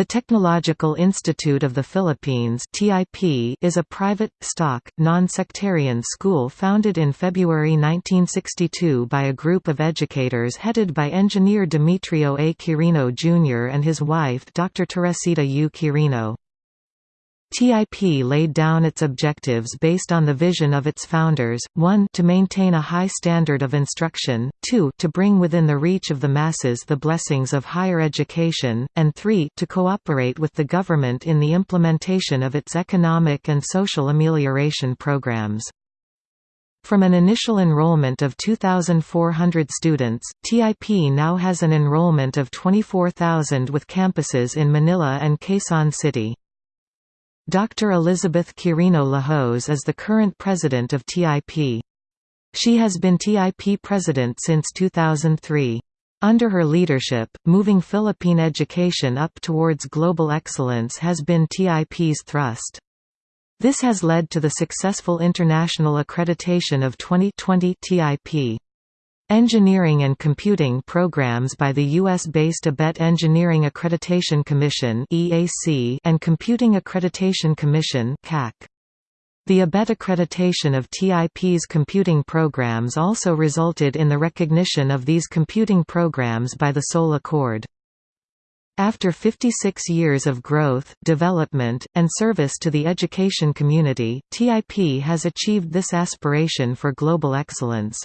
The Technological Institute of the Philippines is a private, stock, non-sectarian school founded in February 1962 by a group of educators headed by engineer Demetrio A. Quirino Jr. and his wife Dr. Teresita U. Quirino. TIP laid down its objectives based on the vision of its founders, 1 to maintain a high standard of instruction, 2 to bring within the reach of the masses the blessings of higher education, and 3 to cooperate with the government in the implementation of its economic and social amelioration programs. From an initial enrollment of 2,400 students, TIP now has an enrollment of 24,000 with campuses in Manila and Quezon City. Dr. Elizabeth Quirino Lahoz is the current president of TIP. She has been TIP president since 2003. Under her leadership, moving Philippine education up towards global excellence has been TIP's thrust. This has led to the successful international accreditation of 2020 TIP. Engineering and Computing programs by the U.S.-based ABET Engineering Accreditation Commission and Computing Accreditation Commission The ABET accreditation of TIP's computing programs also resulted in the recognition of these computing programs by the Seoul Accord. After 56 years of growth, development, and service to the education community, TIP has achieved this aspiration for global excellence.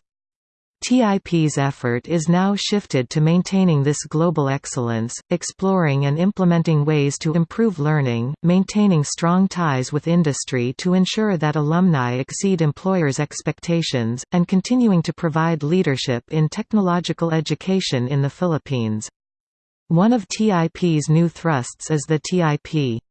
TIP's effort is now shifted to maintaining this global excellence, exploring and implementing ways to improve learning, maintaining strong ties with industry to ensure that alumni exceed employers' expectations, and continuing to provide leadership in technological education in the Philippines. One of TIP's new thrusts is the TIP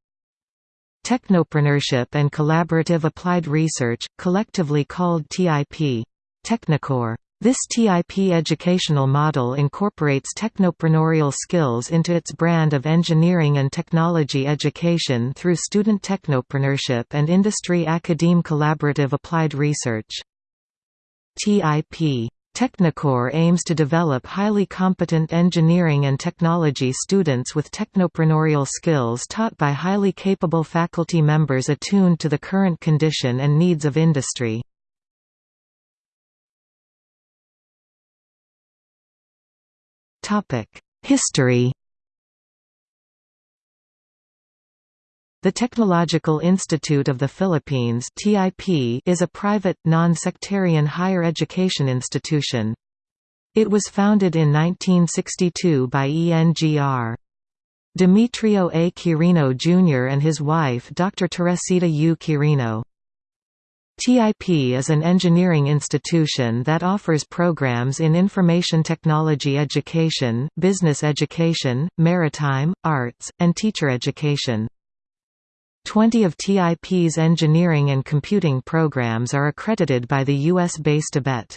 Technopreneurship and Collaborative Applied Research, collectively called TIP Technocore. This TIP educational model incorporates technopreneurial skills into its brand of engineering and technology education through student technopreneurship and industry academe collaborative applied research. TIP Technocore aims to develop highly competent engineering and technology students with technopreneurial skills taught by highly capable faculty members attuned to the current condition and needs of industry. History The Technological Institute of the Philippines is a private, non-sectarian higher education institution. It was founded in 1962 by ENGR. Demetrio A. Quirino Jr. and his wife Dr. Teresita U. Quirino. TIP is an engineering institution that offers programs in information technology education, business education, maritime, arts, and teacher education. Twenty of TIP's engineering and computing programs are accredited by the US-based ABET.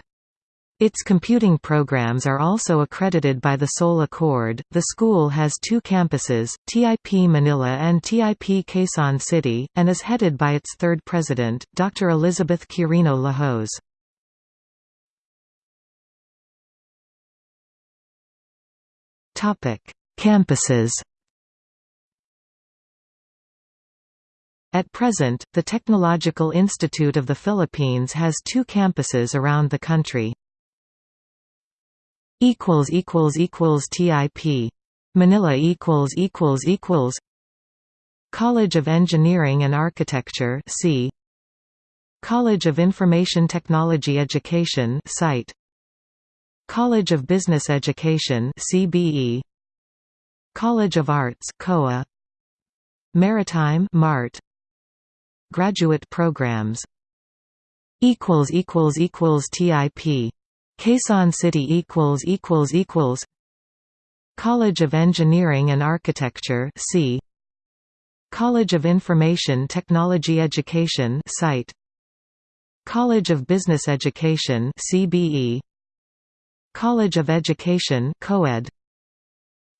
Its computing programs are also accredited by the Seoul Accord. The school has two campuses, TIP Manila and TIP Quezon City, and is headed by its third president, Dr. Elizabeth Quirino Lahoz. Topic: Campuses. At present, the Technological Institute of the Philippines has two campuses around the country equals equals equals TIP Manila equals equals equals College of Engineering and Architecture C. College of Information Technology Education CITE. College of Business Education CBE College of Arts COA Maritime MART Graduate programs. Equals equals equals TIP Quezon City equals equals equals College of Engineering and Architecture C. College of Information Technology Education CITE. College of Business Education CBE College of Education COED.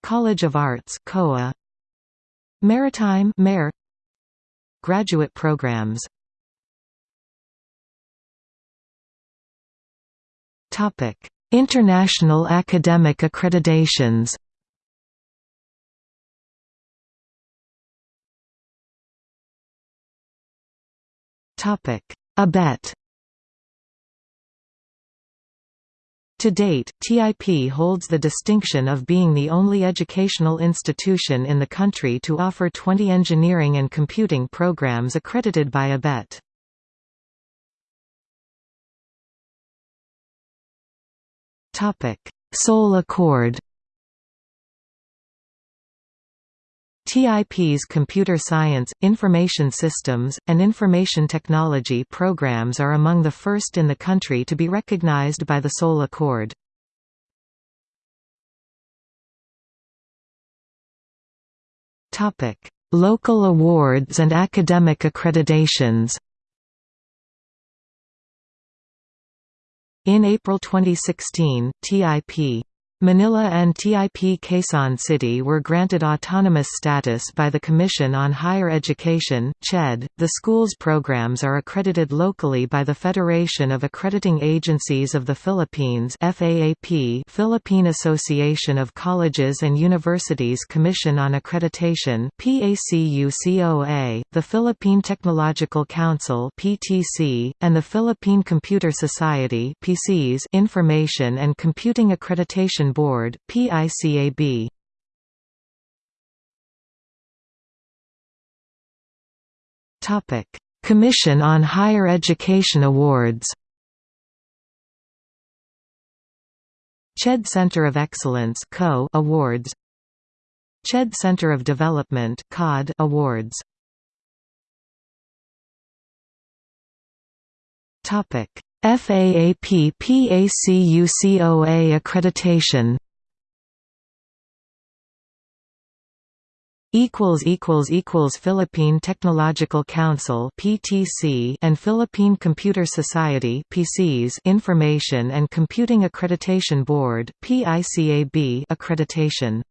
College of Arts COA Maritime MARE Graduate programs International academic accreditations ABET To date, TIP holds the distinction of being the only educational institution in the country to offer 20 engineering and computing programs accredited by ABET. Seoul Accord TIP's computer science, information systems, and information technology programs are among the first in the country to be recognized by the Seoul Accord. Local awards and academic accreditations In April 2016, TIP Manila and TIP Quezon City were granted autonomous status by the Commission on Higher Education (CHED). The school's programs are accredited locally by the Federation of Accrediting Agencies of the Philippines (FAAP), Philippine Association of Colleges and Universities Commission on Accreditation (PACUCOA), the Philippine Technological Council (PTC), and the Philippine Computer Society (PCS) Information and Computing Accreditation Board, PICAB. Topic: Commission on Higher Education Awards. CHED Center of Excellence (CO) Awards. CHED Center of Development (COD) Awards. Topic: FAAP PACUCOA accreditation. Equals equals equals Philippine Technological Council PTC and Philippine Computer Society PCS Information and Computing Accreditation Board PICAB accreditation